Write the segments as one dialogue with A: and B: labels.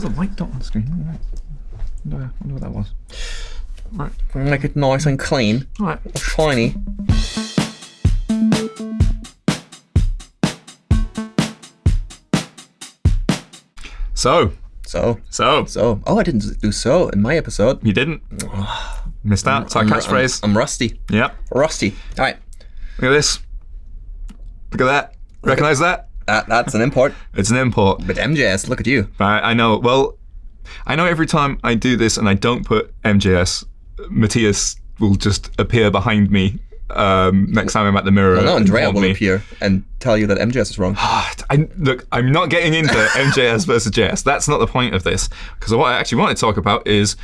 A: There's a white dot on the screen. All right. Wonder, wonder what that was. Right.
B: Make it nice and clean,
A: All right.
B: shiny.
A: So,
B: So,
A: so,
B: so. Oh, I didn't do so in my episode.
A: you didn't. Missed out. It's our catchphrase.
B: I'm, I'm rusty.
A: Yep.
B: Rusty. All right.
A: Look at this. Look at that. Recognize that?
B: That, that's an import.
A: It's an import.
B: But MJS, look at you.
A: I, I know. Well, I know every time I do this and I don't put MJS, Mathias will just appear behind me um, next time I'm at the mirror.
B: Well, no,
A: and
B: Andrea will
A: me.
B: appear and tell you that MJS is wrong.
A: I, look, I'm not getting into MJS versus JS. That's not the point of this. Because what I actually want to talk about is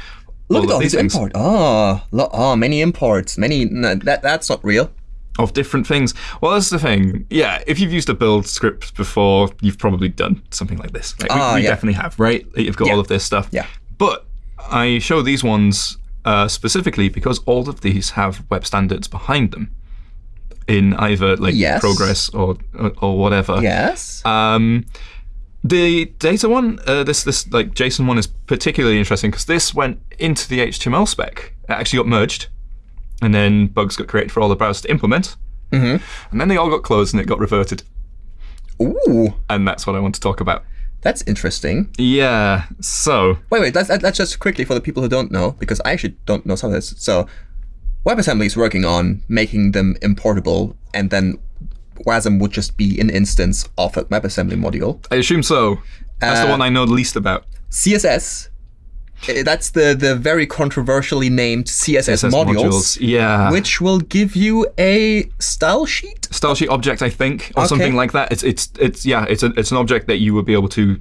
B: Look
A: all
B: at all these
A: these things
B: import. Oh, oh, many imports. Many. No, that that's not real.
A: Of different things. Well, that's the thing. Yeah, if you've used a build script before, you've probably done something like this. Like, we-
B: Ah,
A: we
B: yeah.
A: definitely have, right? You've got
B: Yeah.
A: all of this stuff.
B: Yeah.
A: But I show these ones uh, specifically because all of these have web standards behind them in either like
B: Yes.
A: progress or or, or whatever.
B: Yes.
A: Um, the data one, uh, this this like JSON one is particularly interesting because this went into the HTML spec. It actually got merged, and then bugs got created for all the browsers to implement. Mm-hmm. And then they all got closed and it got reverted.
B: Ooh,
A: And that's what I want to talk about.
B: that's interesting.
A: Yeah. So
B: Wait, wait. That's that's just quickly for the people who don't know, because I actually don't know some of this. So, WebAssembly is working on making them importable, and then WASM would just be an instance of a WebAssembly module.
A: I assume so. That's the
B: Uh,
A: one I know the least about.
B: CSS. Eh, That's the the very controversially named CSS,
A: CSS
B: modules,
A: Yeah.
B: which will give you a style sheet.
A: style sheet object, I think, or
B: Okay.
A: something like that. It's it's it's yeah, it's a, it's an object that you would be able to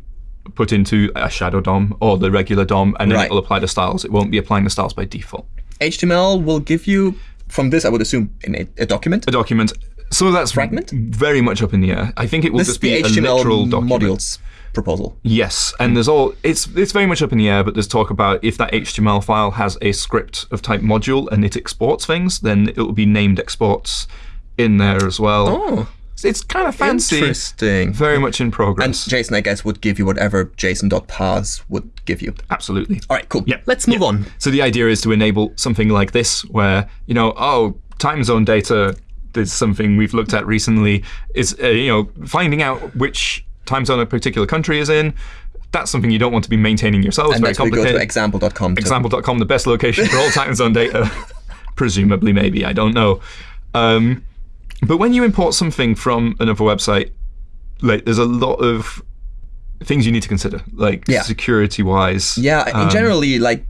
A: put into a shadow DOM or the regular DOM, and then
B: Right.
A: it will apply the styles. It won't be applying the styles by default.
B: HTML will give you from this, I would assume, in a, a document.
A: A document. So that's
B: Fragment?
A: very much up in the air. I think it will
B: This
A: just be
B: the
A: a
B: HTML
A: literal document.
B: modules proposal.
A: Yes, and there's all it's it's very much up in the air, but there's talk about if that HTML file has a script of type module and it exports things, then it will be named exports in there as well.
B: Oh,
A: It's kind of fancy.
B: interesting.
A: Very much in progress. And.
B: JSON, I guess, would give you whatever JSON.parse would give you.
A: Absolutely.
B: All right, cool.
A: Yeah,
B: Let's move on.
A: So the idea is to enable something like this, where you know, oh, time zone data is something we've looked at recently. Is uh, you know finding out which time zone a particular country is in. That's something you don't want to be maintaining yourself. It's
B: And
A: very
B: we go
A: complicated.
B: to example.com.
A: Example.com, the best location for all time zone data. Presumably, maybe I don't know. Um, but when you import something from another website, like there's a lot of things you need to consider, like
B: Yeah.
A: security-wise.
B: Yeah,
A: um,
B: generally, like,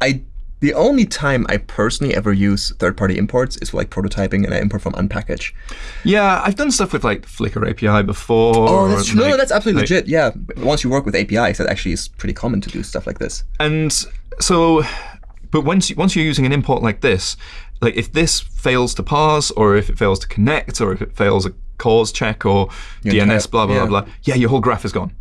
B: I the only time I personally ever use third-party imports is for like prototyping, and I import from unpkg.
A: Yeah, I've done stuff with like Flickr API before.
B: Oh, that's true. no, no, that's absolutely
A: like-
B: legit. Yeah, once you work with APIs, that actually is pretty common to do stuff like this.
A: And so, but once you, once you're using an import like this, like if this fails to parse, or if it fails to connect, or if it fails a CORS check, or DNS,
B: entire-
A: blah blah
B: yeah.
A: blah blah, yeah, your whole graph is gone.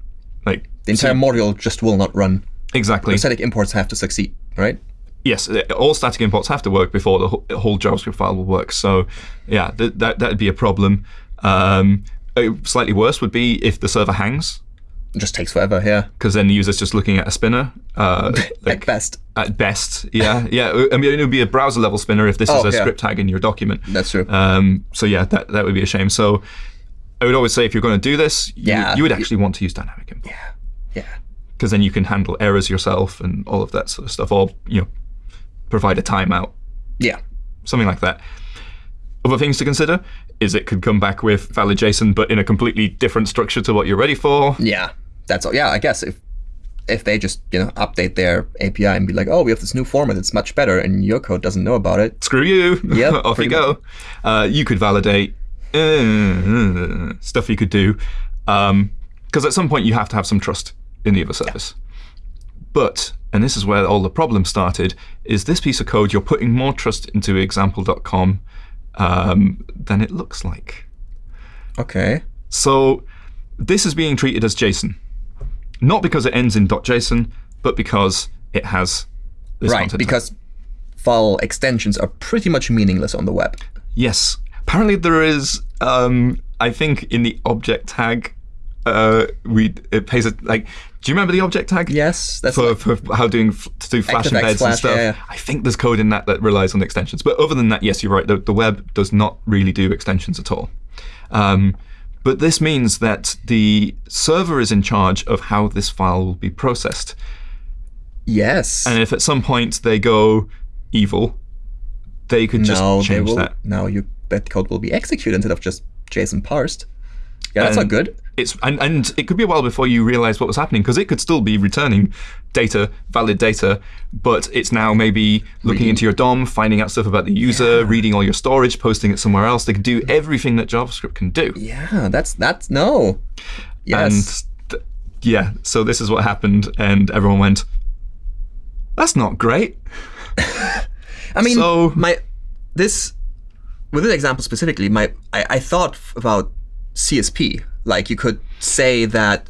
A: Like
B: The entire module just will not run.
A: exactly.
B: Static imports have to succeed, right?
A: Yes, uh, all static imports have to work before the whole, JavaScript file will work. So, yeah, th- that that'd be a problem. Um, uh, slightly worse would be if the server hangs,
B: It just takes forever. Yeah,
A: because then the user's just looking at a spinner. Uh,
B: at best.
A: At best, yeah, yeah. I mean, it would be a browser level spinner if this
B: Oh,
A: is a
B: yeah.
A: script tag in your document.
B: That's true.
A: Um, so yeah, that that would be a shame. So I would always say if you're going to do this, you,
B: Yeah.
A: you would actually want to use dynamic import
B: Yeah, yeah.
A: because then you can handle errors yourself and all of that sort of stuff, or you know, provide a timeout,
B: Yeah.
A: something like that. Other things to consider is it could come back with valid JSON, but in a completely different structure to what you're ready for.
B: Yeah. That's all. Yeah, I guess if if they just you know update their API and be like, oh, we have this new format that's much better, and your code doesn't know about it.
A: Screw you.
B: Yep,
A: off you go. Uh, you could validate uh, stuff you could do, because at some point you have to have some trust in the other service. But, and this is where all the problem started, is this piece of code you're putting more trust into example.com um, than it looks like.
B: Okay.
A: So this is being treated as JSON, not because it ends in .json, but because it has this
B: Right.
A: content.
B: Because file extensions are pretty much meaningless on the web.
A: Yes. Apparently there is, um, I think in the object tag, uh, we it pays a, like Do you remember the object tag?
B: Yes, that's
A: For,
B: like-
A: for how doing to do flash embeds and stuff.
B: yeah, yeah.
A: I think there's code in that that relies on extensions. But other than that, yes, you're right. The, the web does not really do extensions at all. Um, but this means that the server is in charge of how this file will be processed.
B: yes.
A: And if at some point they go evil, they could just
B: no,
A: change
B: will.
A: that.
B: Now you that code will be executed instead of just JSON parsed. Yeah, that's
A: And-
B: not good.
A: It's and, and it could be a while before you realize what was happening because it could still be returning data, valid data, but it's now maybe looking into your DOM, finding out stuff about the user, reading all your storage, posting it somewhere else. They can do everything that JavaScript can do.
B: Yeah, that's that's no. Yes.
A: And yeah, so this is what happened, and everyone went, "That's not great."
B: I mean,
A: So-
B: my this with this example specifically, my I, I thought about CSP. Like you could say that,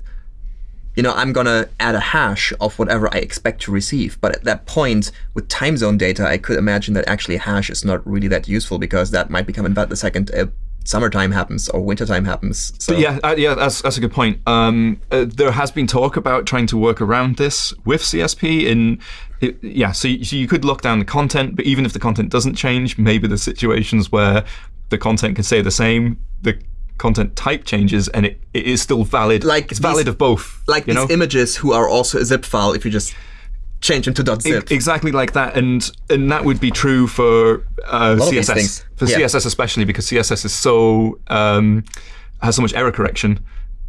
B: you know, I'm gonna add a hash of whatever I expect to receive. But at that point, with time zone data, I could imagine that actually hash is not really that useful because that might become invalid the second uh, summertime happens or wintertime happens. So
A: Yeah, uh, yeah, that's that's a good point. Um, uh, there has been talk about trying to work around this with CSP. In it, yeah, so you, so you could lock down the content, but even if the content doesn't change, maybe the situations where the content can stay the same. The content type changes, and it, it is still valid.
B: Like
A: it's valid
B: these-
A: of both.
B: like
A: you
B: these
A: know?
B: images who are also a zip file if you just change them to .zip.
A: exactly like that, and and that would be true for uh,
B: lot of these
A: CSS. For
B: Yeah.
A: CSS especially because CSS is so um, has so much error correction.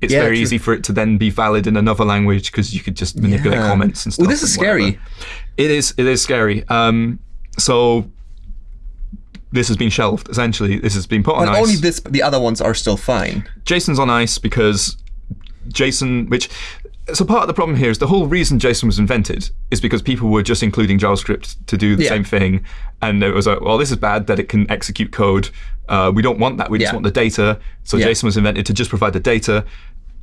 A: It's
B: Yeah,
A: very
B: true.
A: easy for it to then be valid in another language because you could just manipulate
B: Yeah.
A: comments and stuff.
B: Well, this is
A: whatever.
B: scary.
A: It is. It is scary. Um, so this has been shelved. Essentially, this has been put on
B: But
A: ice.
B: only this, the other ones are still fine.
A: JSON's on ice because JSON, which so part of the problem here is the whole reason JSON was invented is because people were just including JavaScript to do the
B: Yeah.
A: same thing, and it was like, well, this is bad that it can execute code. Uh, we don't want that. We just want the data. So
B: Yeah.
A: JSON was invented to just provide the data,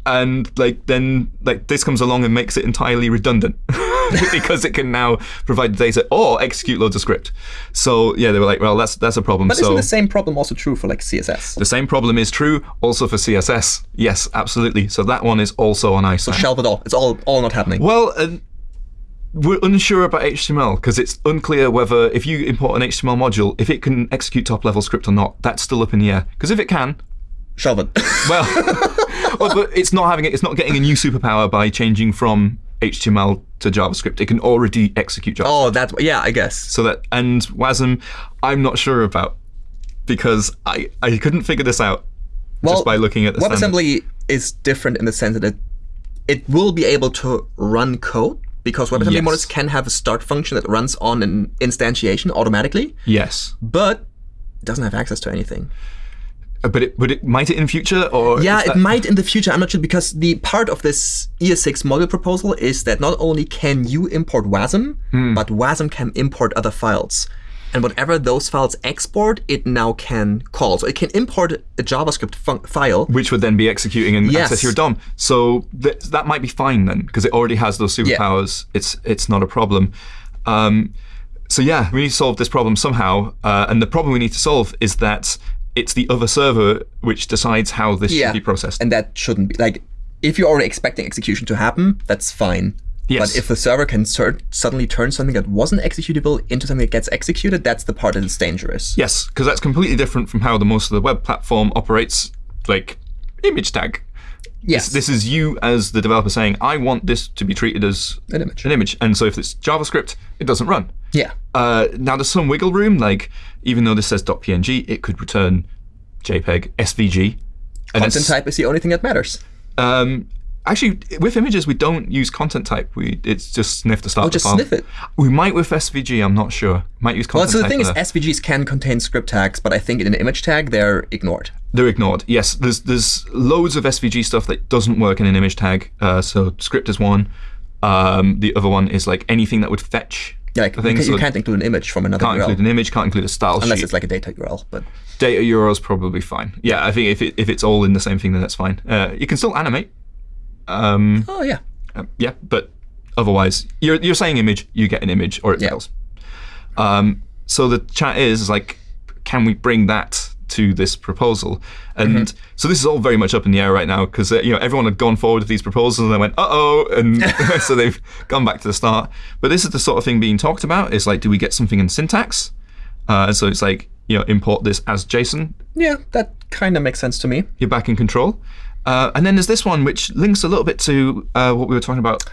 A: and like then like this comes along and makes it entirely redundant because it can now provide data or execute loads of script. So yeah, they were like, well, that's that's a problem.
B: But
A: so
B: isn't the same problem also true for like CSS?
A: the same problem is true also for CSS. Yes, absolutely. So that one is also on ice. So
B: Shelve it all. It's all all not happening.
A: well, uh, we're unsure about HTML because it's unclear whether if you import an HTML module, if it can execute top level script or not. That's still up in the air. Because if it can,
B: Shelve it.
A: well, well, but it's not having it. It's not getting a new superpower by changing from HTML to JavaScript. It can already execute JavaScript.
B: oh, that's yeah. I guess.
A: So that and WASM, I'm not sure about because I I couldn't figure this out
B: Well,
A: just by looking at the standard.
B: WebAssembly is different in the sense that it, it will be able to run code because WebAssembly
A: Yes.
B: models can have a start function that runs on an instantiation automatically,
A: Yes.
B: but it doesn't have access to anything.
A: Uh, But it, but it might it in future or
B: Yeah, it might in the future. I'm not sure because the part of this ES6 module proposal is that not only can you import WASM,
A: Hmm.
B: but WASM can import other files. And whatever those files export, it now can call. So it can import a JavaScript file.
A: which would then be executing and
B: Yes.
A: access your DOM. So th- that might be fine then because it already has those superpowers. It's it's not a problem. Um, so yeah, we need to solve this problem somehow. Uh, and the problem we need to solve is that it's the other server which decides how this
B: Yeah.
A: should be processed.
B: And that shouldn't be like if you're already expecting execution to happen, that's fine.
A: Yes.
B: But if the server can suddenly turn something that wasn't executable into something that gets executed, that's the part that is dangerous.
A: yes, because that's completely different from how the most of the web platform operates. Like image tag.
B: Yes.
A: This is you as the developer saying, I want this to be treated as
B: An image.
A: an image. And so if it's JavaScript, it doesn't run.
B: Yeah.
A: Uh, now there's some wiggle room. Like even though this says .png, it could return JPEG, SVG. And
B: Content type is the only thing that matters.
A: Um, actually, with images, we don't use content type. We it's just sniff the start.
B: Oh, just
A: file.
B: sniff it.
A: We might with SVG. I'm not sure. Might use content.
B: Well, so the thing is. SVGs can contain script tags, but I think in an image tag they're ignored.
A: They're ignored. Yes, there's there's loads of SVG stuff that doesn't work in an image tag. Uh, so script is one. Um, the other one is like anything that would fetch.
B: Yeah, like you, can, you can't include an image from another
A: can't
B: URL
A: include an image, can't include a style
B: unless
A: sheet.
B: it's like a data URL. But
A: data URL is probably fine. Yeah, I think if it, if it's all in the same thing, then that's fine. Uh, you can still animate. Um,
B: oh yeah,
A: uh, yeah, but otherwise, you're you're saying image, you get an image, or it
B: Yeah.
A: fails. Um, so the chat is like, can we bring that to this proposal. And so this is all very much up in the air right now because uh, you know everyone had gone forward with these proposals and they went, uh oh, and so they've gone back to the start. But this is the sort of thing being talked about. Is like, do we get something in syntax? Uh, and so it's like you know import this as JSON.
B: Yeah, that kind of makes sense to me.
A: You're back in control. Uh, and then there's this one which links a little bit to uh, what we were talking about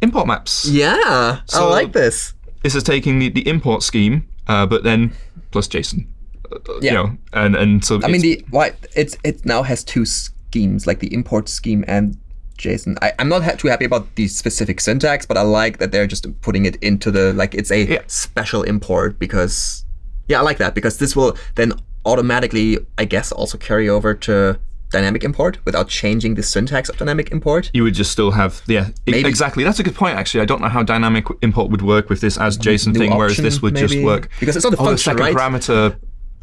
A: import maps.
B: Yeah,
A: So-
B: I like this.
A: This is taking the, the import scheme, uh, but then plus JSON. Uh,
B: Yeah.
A: You know, and and so
B: I mean, the why it's it now has two schemes, like the import scheme and JSON. I, I'm not ha- too happy about the specific syntax, but I like that they're just putting it into the like it's a
A: Yeah.
B: special import because yeah, I like that because this will then automatically, I guess, also carry over to dynamic import without changing the syntax of dynamic import.
A: you would just still have yeah
B: Maybe-
A: exactly. That's a good point actually. I don't know how dynamic import would work with this as JSON thing, whereas this would just work
B: Because it's not
A: oh, the
B: function,
A: second
B: right?
A: parameter,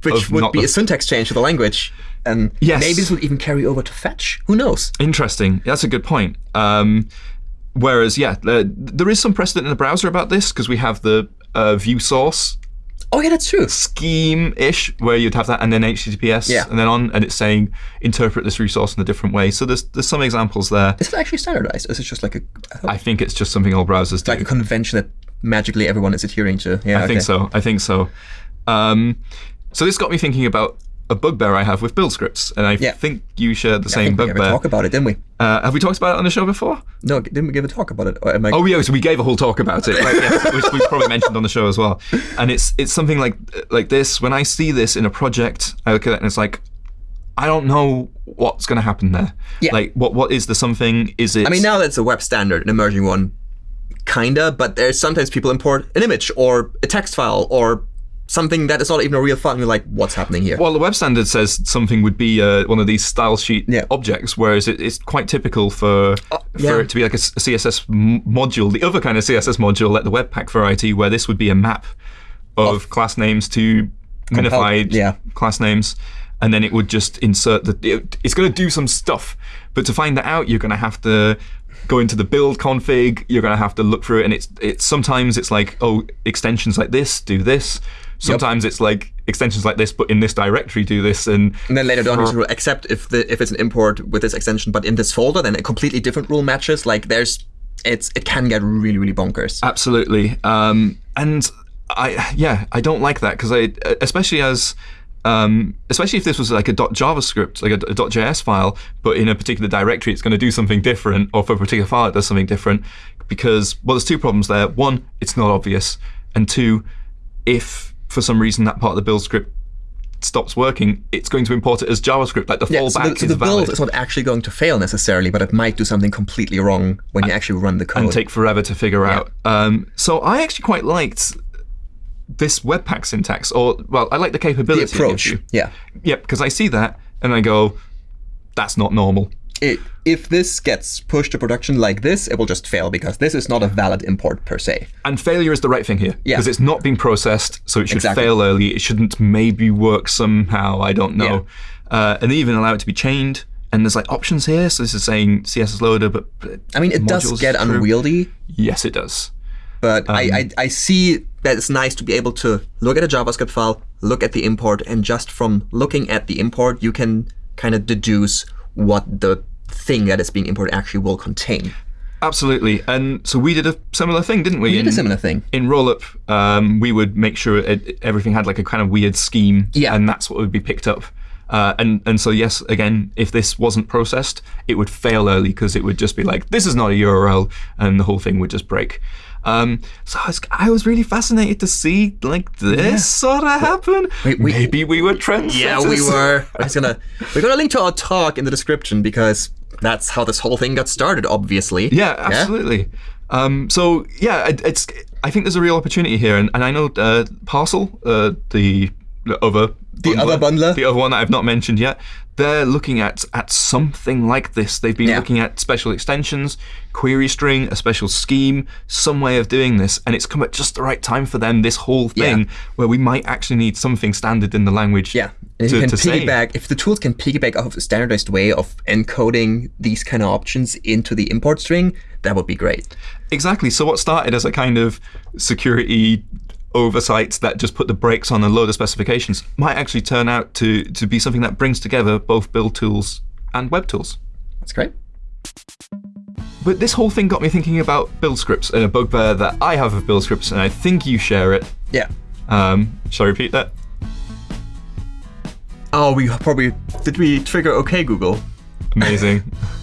B: Which would be a syntax change to the language. And
A: Yes.
B: maybe this would even carry over to fetch. Who knows?
A: Interesting. That's a good point. Um, whereas, yeah, uh, there is some precedent in the browser about this because we have the uh, view source
B: Oh yeah, that's true.
A: scheme-ish where you'd have that and then HTTPS
B: Yeah.
A: and then on, and it's saying interpret this resource in a different way. So there's there's some examples there.
B: Is it actually standardized? Is it just like a I
A: think it's just something all browsers do.
B: like a convention that magically everyone is adhering to. Yeah,
A: I think so. I think so. Um, so this got me thinking about a bugbear I have with build scripts, and I
B: Yeah.
A: think you shared the same
B: think we ever
A: bugbear.
B: talk about it, didn't we?
A: Uh, have we talked about it on the show before?
B: No, didn't we give a talk about it? I?
A: Oh yeah, so we gave a whole talk about it, right, yes, which we probably mentioned on the show as well. And it's it's something like like this. When I see this in a project, I look at it and it's like, I don't know what's going to happen there.
B: Yeah.
A: Like what what is the something? Is it?
B: I mean, now that's a web standard, an emerging one, kinda. But there's sometimes people import an image or a text file or something that is not even a real file. And you're like, what's happening here?
A: Well, the web standard says something would be uh, one of these style sheet
B: Yeah.
A: objects, whereas it, it's quite typical for
B: yeah.
A: for it to be like a, CSS m- module, the other kind of CSS module, like the Webpack variety, where this would be a map of, class names to minified
B: yeah.
A: class names, and then it would just insert the. It, it's going to do some stuff, but to find that out, you're going to have to go into the build config. You're going to have to look through it, and it's it's sometimes it's like oh extensions like this do this. Sometimes it's like extensions like this, but in this directory do this, and
B: And then later down, you rule except if the if it's an import with this extension, but in this folder, then a completely different rule matches. Like there's, it's it can get really really bonkers.
A: Absolutely. Um, and I, yeah, I don't like that because I, especially as, um, especially if this was like a .javascript, like a, a .js file, but in a particular directory, it's going to do something different, or for a particular file, it does something different. Because well, there's two problems there. One, it's not obvious, and two, if for some reason that part of the build script stops working, it's going to import it as JavaScript. Like the
B: Yeah,
A: fallback
B: so the, so
A: is
B: the
A: valid
B: build is not actually going to fail necessarily, but it might do something completely wrong when you actually run the code.
A: and take forever to figure out. Um, so I actually quite liked this Webpack syntax, or well, I like the capability.
B: the approach. Yeah.
A: Yep, because I see that and I go, that's not normal.
B: It, if this gets pushed to production like this, it will just fail because this is not a valid import per se.
A: And failure is the right thing here
B: Yeah.
A: because it's not been processed, so it should
B: Exactly.
A: fail early. It shouldn't maybe work somehow. I don't know. Uh, and they even allow it to be chained. And there's like options here. So this is saying CSS loader, but
B: I mean, it does get
A: through.
B: unwieldy,
A: Yes, it does.
B: but I,
A: Um,
B: I, I see that it's nice to be able to look at a JavaScript file, look at the import, and just from looking at the import, you can kind of deduce what the thing that is being imported actually will contain.
A: Absolutely. And so we did a similar thing, didn't we?
B: We did
A: in,
B: a similar thing.
A: in Rollup, um, we would make sure it, everything had like a kind of weird scheme,
B: Yeah.
A: and that's what would be picked up. Uh, and and so yes, again, if this wasn't processed, it would fail early because it would just be like this is not a URL, and the whole thing would just break. Um, so I was, I was really fascinated to see like this sort of happen.
B: we-
A: Maybe we were trendsetters.
B: Yeah, we were. I was gonna. We're gonna link to our talk in the description because that's how this whole thing got started. Obviously.
A: Yeah, absolutely. Um, so yeah, it, it's. I think there's a real opportunity here, and, and I know uh, Parcel, uh, the, the other
B: The other bundler?
A: the other one that I've not mentioned yet. They're looking at at something like this. They've been
B: Yeah.
A: looking at special extensions, query string, a special scheme, some way of doing this, and it's come at just the right time for them. This whole thing
B: Yeah.
A: where we might actually need something standard in the language.
B: Yeah. And if
A: to,
B: you can
A: to
B: piggyback, if the tools can piggyback off of a standardized way of encoding these kind of options into the import string, that would be great.
A: Exactly. So what started as a kind of security oversights that just put the brakes on a load of specifications might actually turn out to, to be something that brings together both build tools and web tools.
B: That's great.
A: But this whole thing got me thinking about build scripts and a bugbear that I have of build scripts, and I think you share it.
B: Yeah.
A: Um, shall I repeat that?
B: Oh, we probably did we trigger OK Google?
A: Amazing.